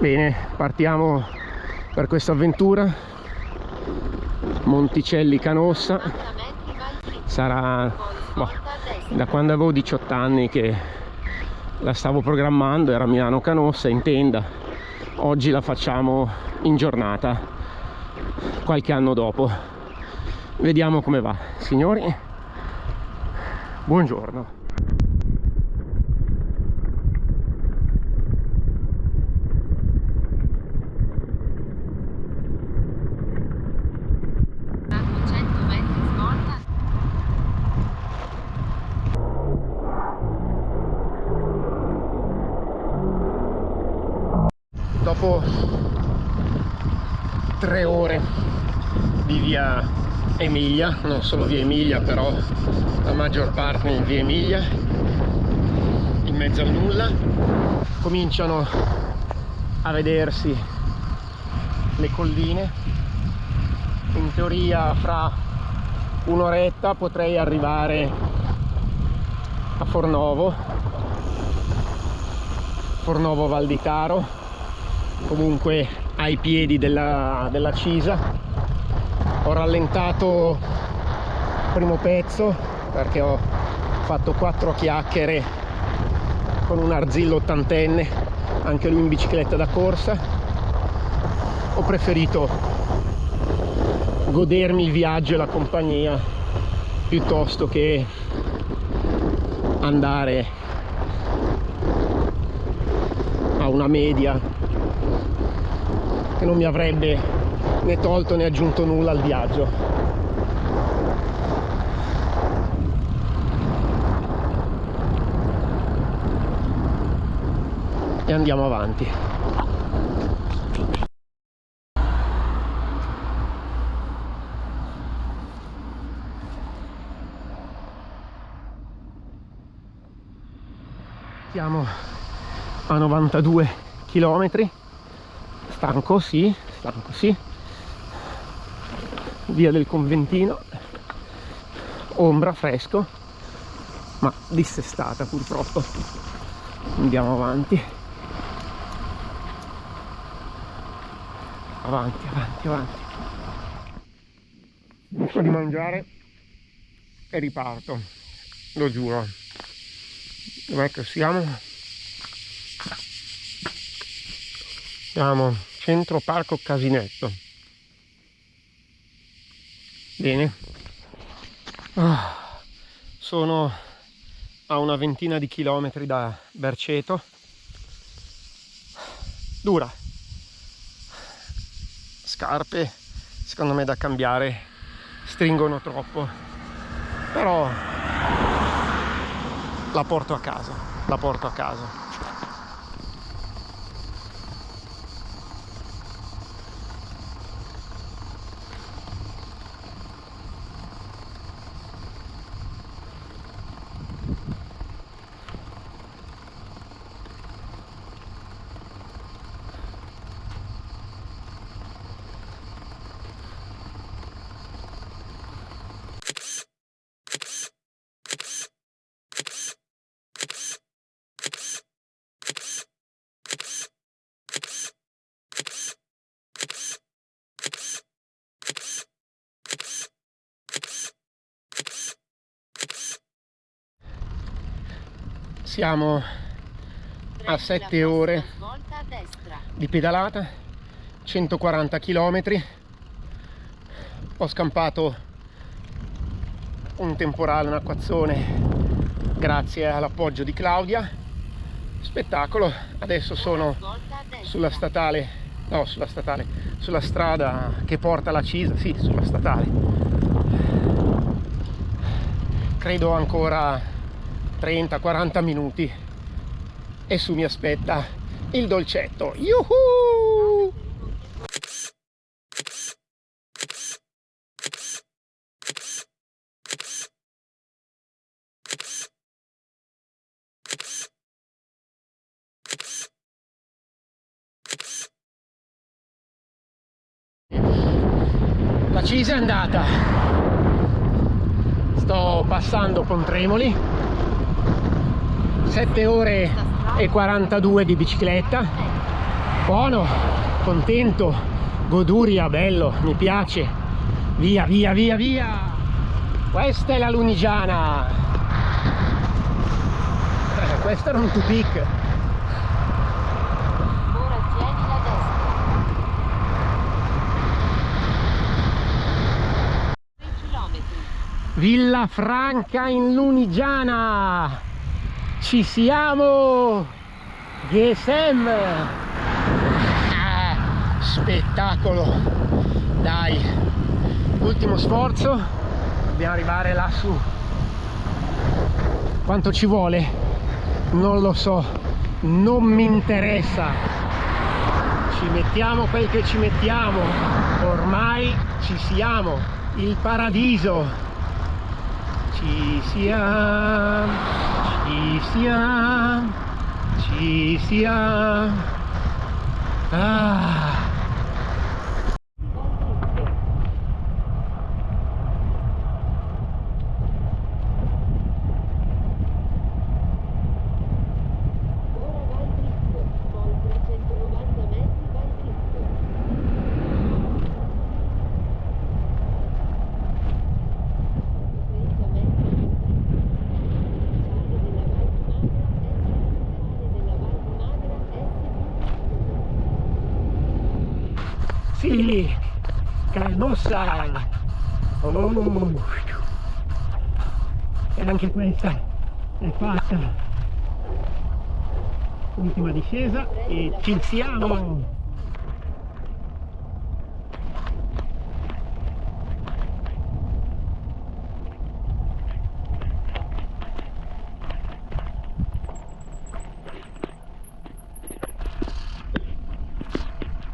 Bene, partiamo per questa avventura. Monticelli Canossa. Sarà boh, da quando avevo 18 anni che la stavo programmando, era Milano Canossa in tenda. Oggi la facciamo in giornata, qualche anno dopo. Vediamo come va. Signori, buongiorno. Dopo tre ore di via Emilia, non solo via Emilia però la maggior parte in via Emilia, in mezzo al nulla, cominciano a vedersi le colline, in teoria fra un'oretta potrei arrivare a Fornovo, Fornovo Val di Taro comunque ai piedi della, della Cisa. Ho rallentato il primo pezzo perché ho fatto quattro chiacchiere con un arzillo ottantenne anche lui in bicicletta da corsa. Ho preferito godermi il viaggio e la compagnia piuttosto che andare a una media che non mi avrebbe né tolto né aggiunto nulla al viaggio. E andiamo avanti. Siamo a 92 chilometri stanco sì stanco sì. Via del conventino ombra fresco ma dissestata purtroppo. Andiamo avanti. Avanti avanti avanti. Buco di mangiare e riparto lo giuro. Dov'è che siamo? Siamo centro parco Casinetto. Bene. Ah, sono a una ventina di chilometri da Berceto. Dura. Scarpe secondo me da cambiare stringono troppo. Però la porto a casa la porto a casa siamo a 7 ore di pedalata 140 km ho scampato un temporale, un acquazzone grazie all'appoggio di Claudia. Spettacolo. Adesso sono sulla statale no sulla statale sulla strada che porta la Cisa sì sulla statale. Credo ancora 30-40 minuti. E su mi aspetta il dolcetto. Yuhu! La Cisa è andata. Sto passando con Tremoli 7 ore e 42 di bicicletta. Buono contento goduria bello mi piace. Via via via via. Questa è la Lunigiana. Eh, questo era un tupik Ora tieni la destra. 3 km. Villa Franca in Lunigiana ci siamo! GSM Ah, spettacolo! Dai ultimo sforzo. Dobbiamo arrivare lassù. Quanto ci vuole? Non lo so. Non mi interessa. Ci mettiamo quel che ci mettiamo. Ormai ci siamo. Il paradiso. Ci siamo ci siamo ci siamo ah. Calmosa. Oh. E anche questa è fatta. Ultima discesa e ci siamo.